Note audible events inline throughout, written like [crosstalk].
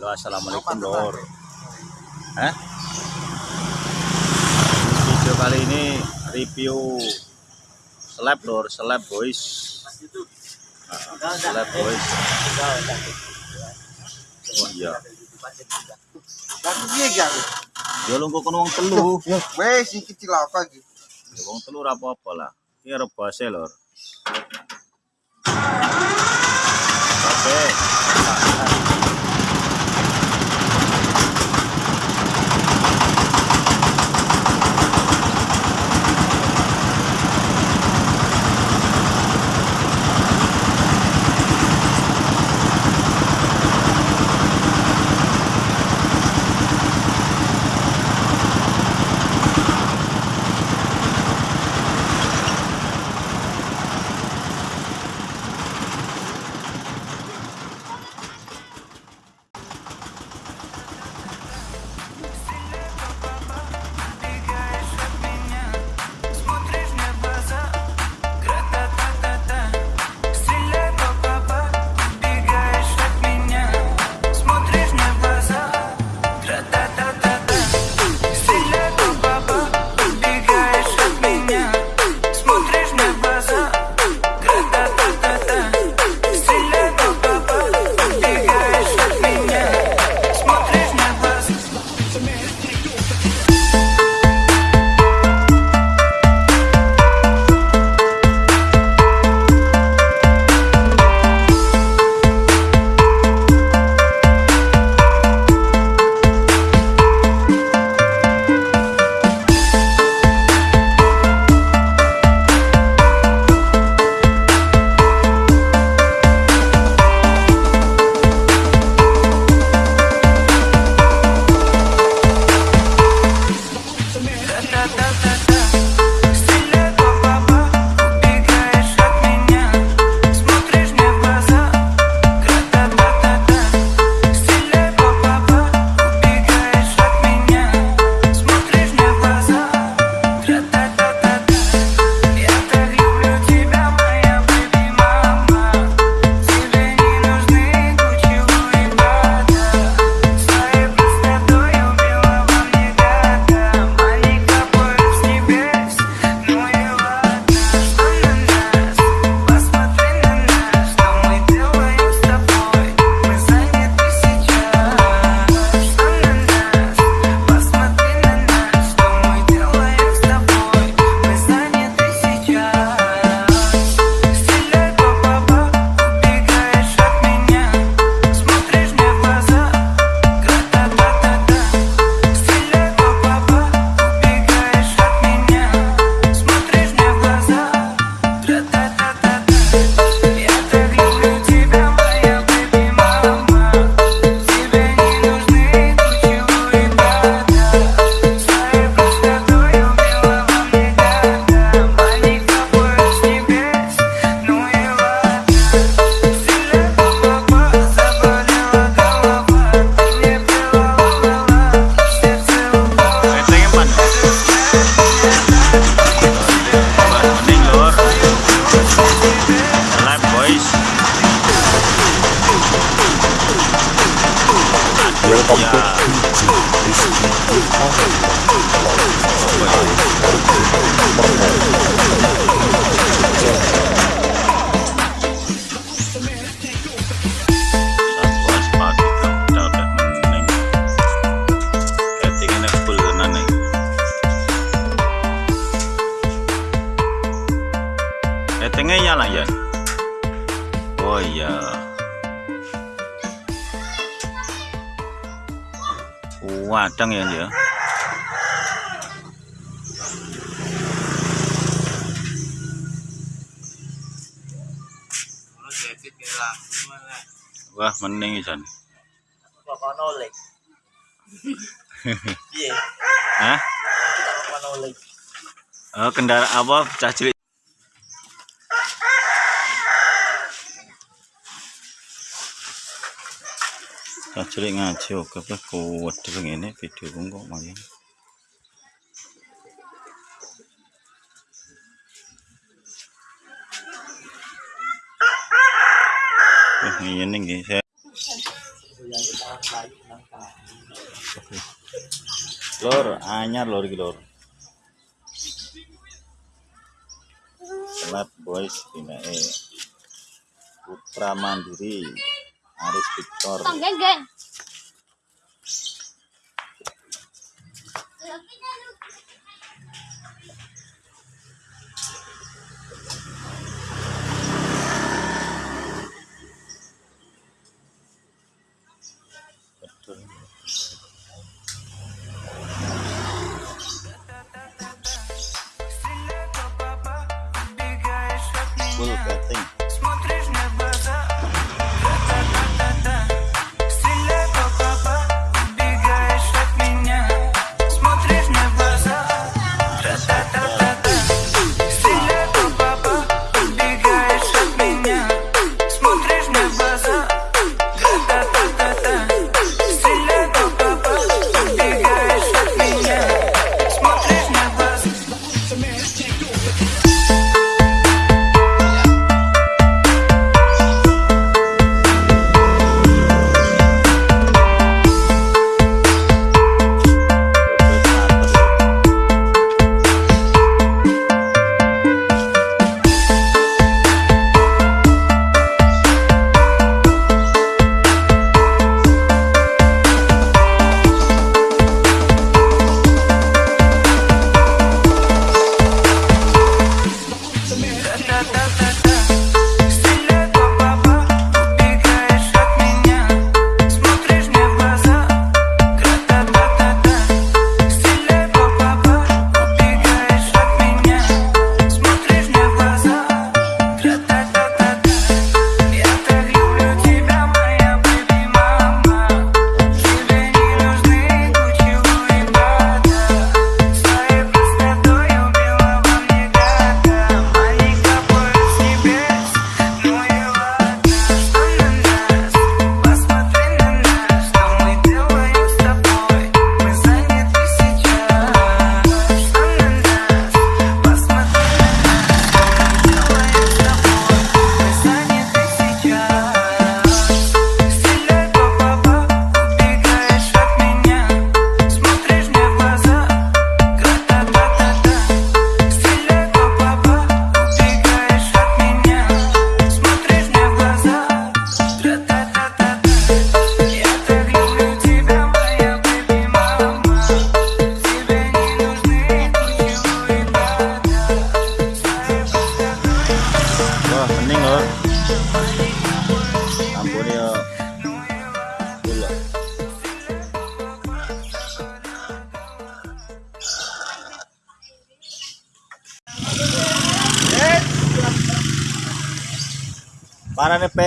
Halo, assalamualaikum Lor. Eh? Video kali ini review seleb Lor, seleb boys. Ah, seleb boys. Oh iya. Tapi piye gak? Yo lu kok wong telu. Ya, Wes iki cilaka iki. Ya wong telu apa-apa lah. Iki rebase Lor. Oke. Okay. Thank you. wadang ya ya wah mending isan [laughs] Hah? Oh, apa? Cah cilik cilik ngaji oke kok kuat dulu ini video kok main Wah, iya nih guys. Lor, anyar lor gitu lor. Selamat boys ini Putra Mandiri. Aris Victor.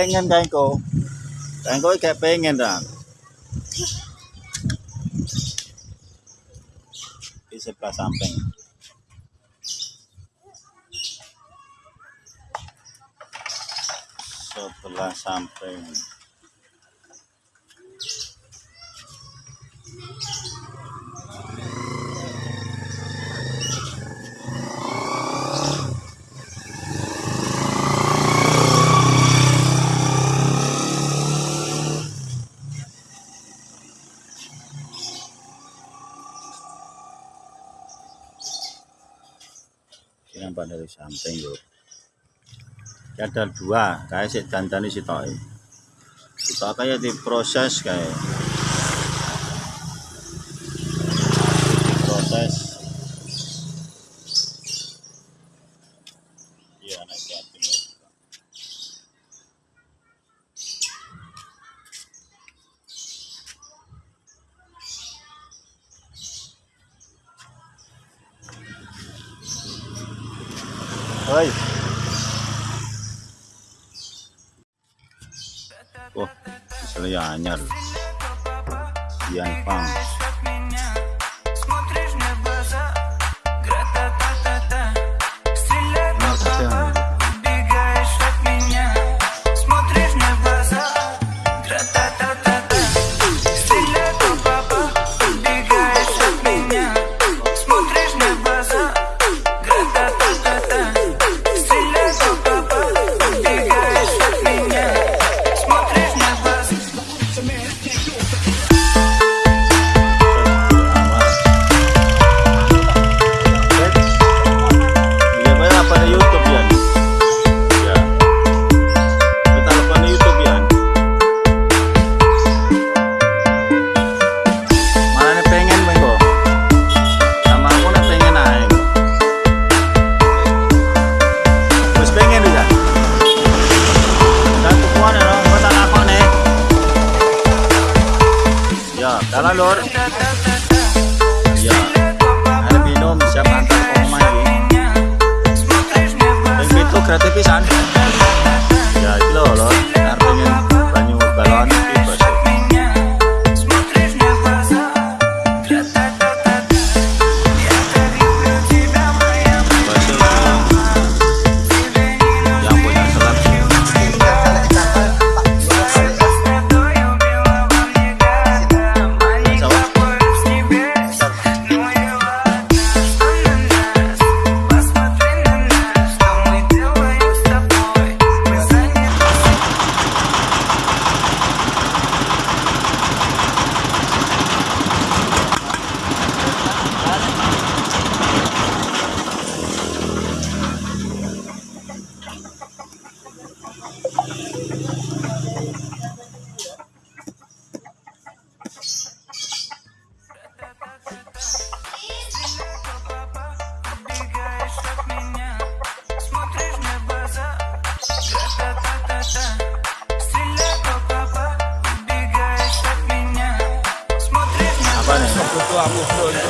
pengen kan kau kan kau kayak pengen dah di sebelah samping. Sebelah samping. nembak dari samping yuk ada dua kayak si jantan dandani si toy kita kayak diproses kayak Oi. Wah, oh, misalnya anyar. Dian Pang. I'm Vamos, it.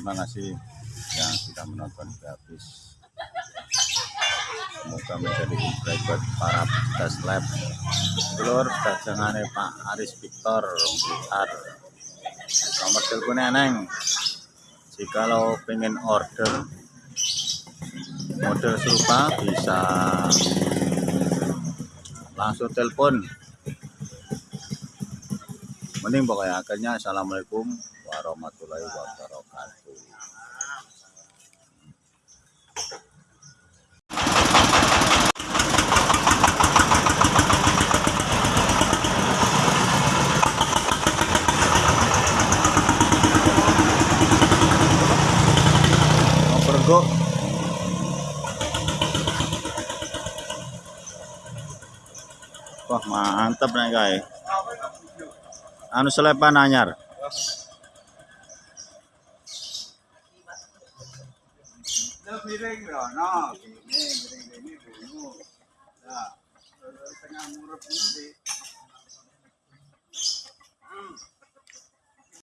Terima kasih yang sudah menonton habis. Semoga menjadi inspirasi buat para pecinta slab lor dagangannya Pak Aris Victor Blitar nomor teleponnya neng. Jikalau pengen order model serupa bisa langsung telepon. Mending pokoknya akhirnya assalamualaikum warahmatullahi wabarakatuh pergo Wah mantap nih guys. Anu selepan anyar.